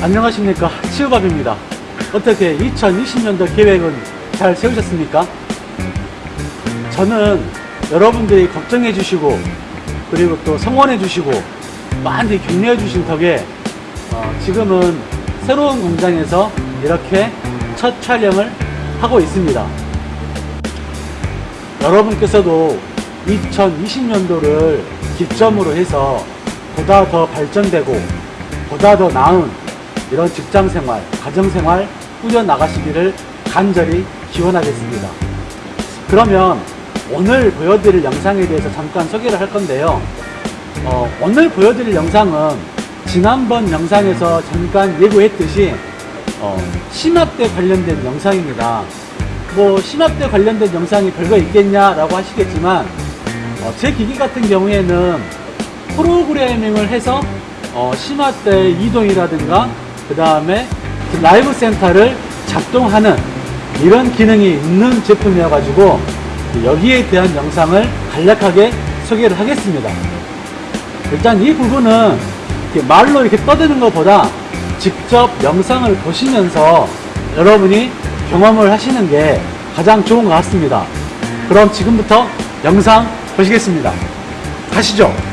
안녕하십니까. 치우밥입니다. 어떻게 2020년도 계획은 잘 세우셨습니까? 저는 여러분들이 걱정해 주시고 그리고 또 성원해 주시고 많이 격려해 주신 덕에 어, 지금은 새로운 공장에서 이렇게 첫 촬영을 하고 있습니다. 여러분께서도 2020년도를 기점으로 해서 보다 더 발전되고 보다 더 나은 이런 직장생활, 가정생활 꾸려나가시기를 간절히 기원하겠습니다. 그러면 오늘 보여드릴 영상에 대해서 잠깐 소개를 할 건데요. 어, 오늘 보여드릴 영상은 지난번 영상에서 잠깐 예고했듯이 어, 심압대 관련된 영상입니다. 뭐 심압대 관련된 영상이 별거 있겠냐라고 하시겠지만 어, 제 기기 같은 경우에는 프로그래밍을 해서 어, 심압대 이동이라든가 그 다음에 라이브 센터를 작동하는 이런 기능이 있는 제품이어 가지고 여기에 대한 영상을 간략하게 소개를 하겠습니다. 일단 이 부분은 말로 이렇게 떠드는 것보다 직접 영상을 보시면서 여러분이 경험을 하시는 게 가장 좋은 것 같습니다. 그럼 지금부터 영상 보시겠습니다. 가시죠